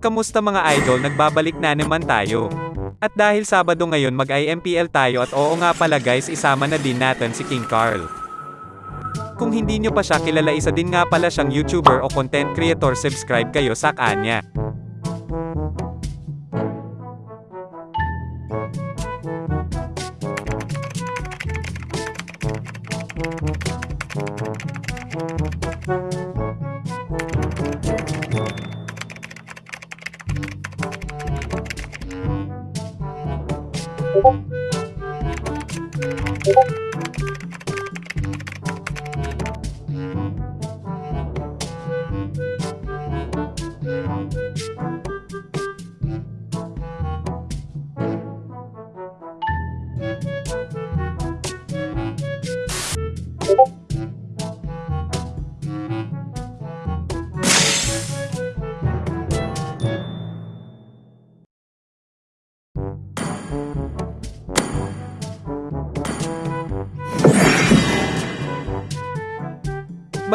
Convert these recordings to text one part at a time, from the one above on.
Kamusta mga idol nagbabalik na naman tayo. At dahil Sabado ngayon mag-IMPL tayo at oo nga pala guys isama na din natin si King Carl. Kung hindi nyo pa siya kilala isa din nga pala siyang YouTuber o content creator subscribe kayo sa kanya. you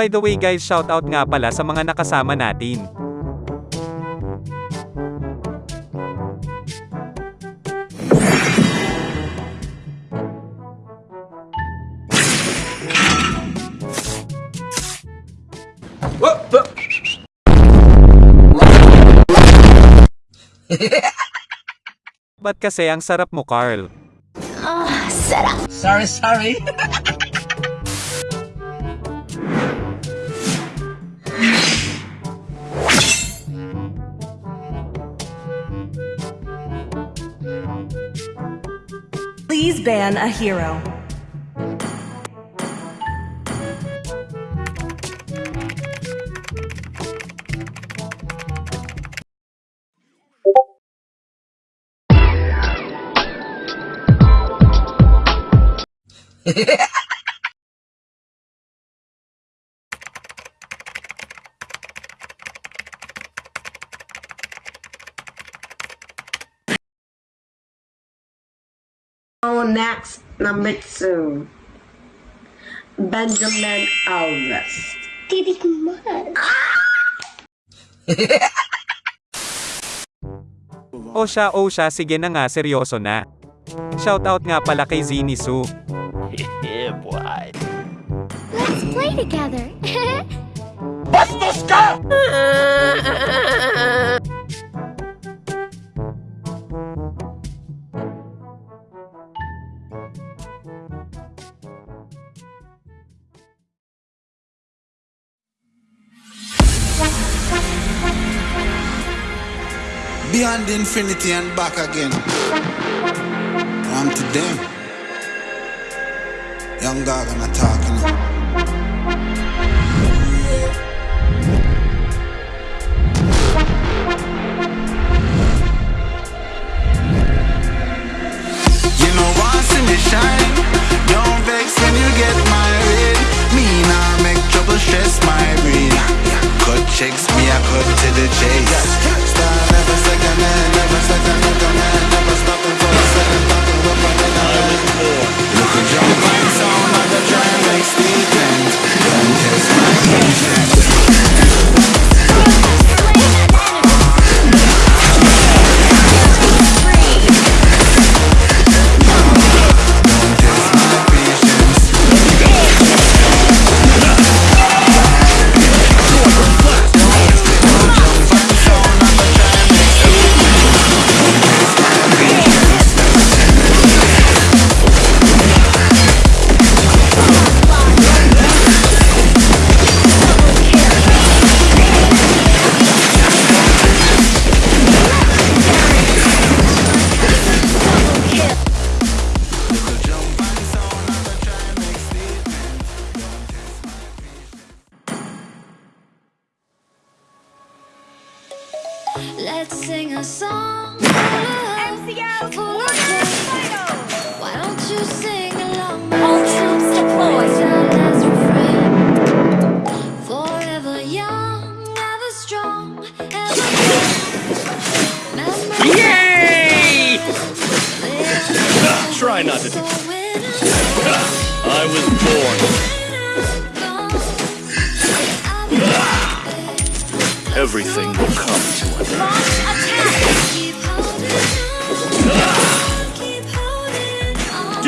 By the way guys shoutout nga pala sa mga nakasama natin. Ba't kasi ang sarap mo Carl? Sorry, sorry. Please ban a hero. Oh, next, number two. Benjamin Alves. Titik man. O siya o siya sige na nga seryoso na. Shoutout nga pala kay Zini Su. Yeah, boy. Let's play together. Beyond infinity and back again. I'm to them. Young God and I talking. You know once in me shine.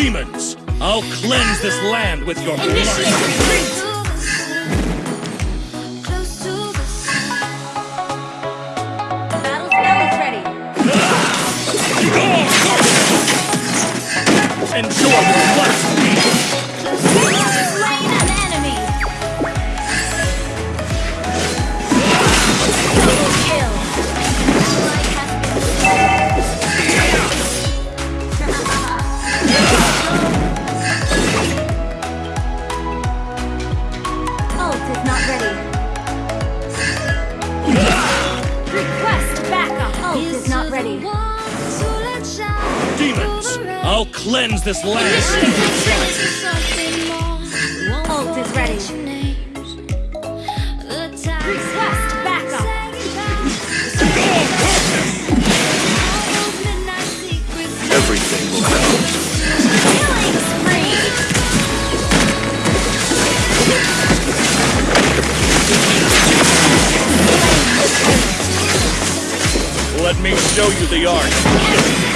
Demons, I'll cleanse this land with your blood. to the sun. Cleanse this land. Ult is ready. Request backup. Everything will come. Killing spree. Let me show you the art.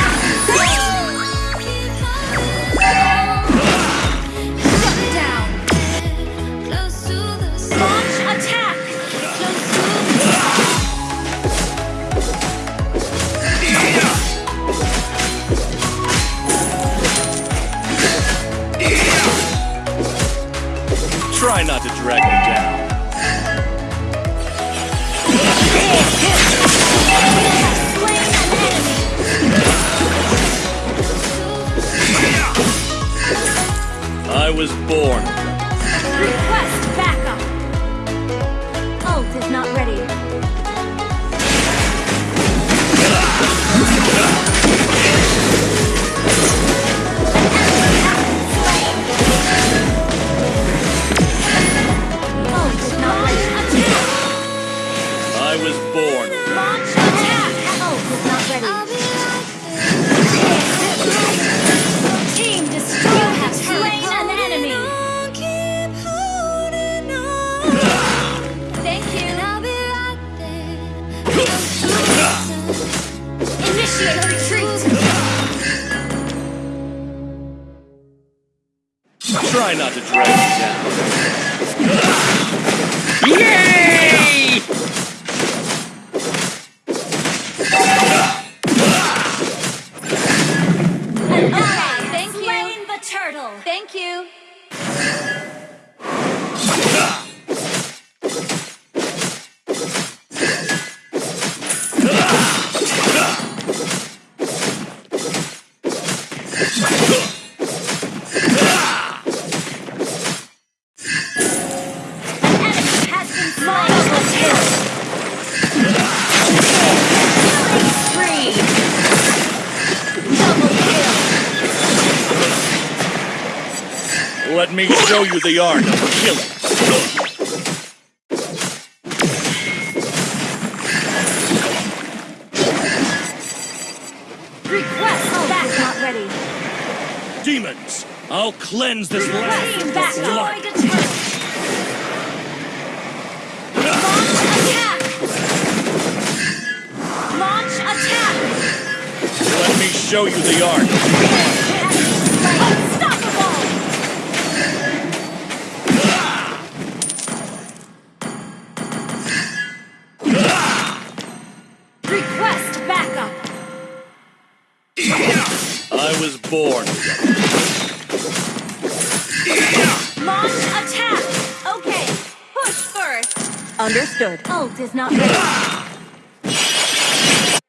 Try not to drag me down. Yay! Thank you. The turtle. Thank you. Show you the art of killing. Request back. Not ready. Demons, I'll cleanse this land your blood. Destroy the turret. Launch attack. Launch attack. Let me show you the art. Understood. Ult is not ready.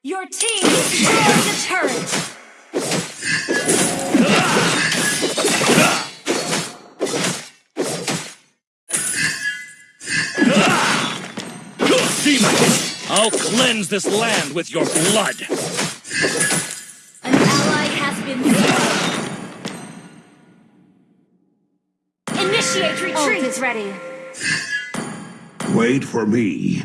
Your team destroyed the turret. I'll cleanse this land with your blood. An ally has been slain. Initiate retreat. Ult is ready. Wait for me.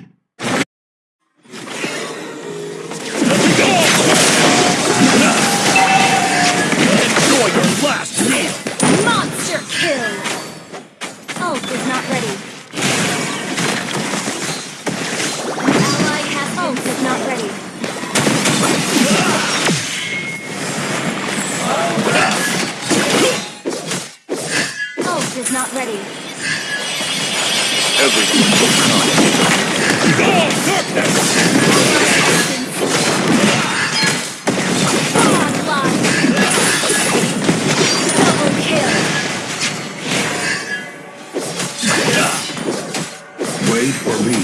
ready. Everything will come. All darkness! Double kill. Wait for me.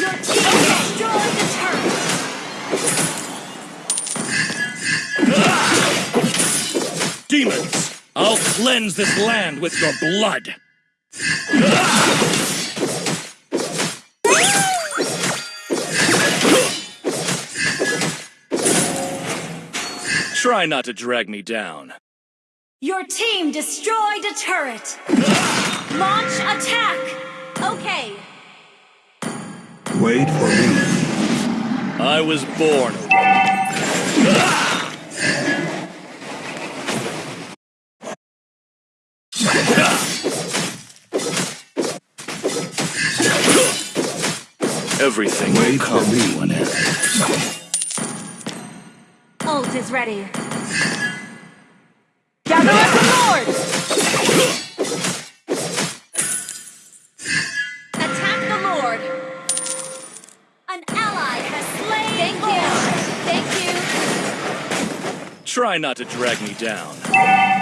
Your team destroyed the turret! Demons! I'll cleanse this land with your blood. Try not to drag me down. Your team destroyed a turret. Launch attack. Okay. Wait for me. I was born Everything Wait will for come me. to an end. Ult is ready. Gather up the Lord. Attack the Lord. An ally has slain. Thank you. Thank you. Try not to drag me down.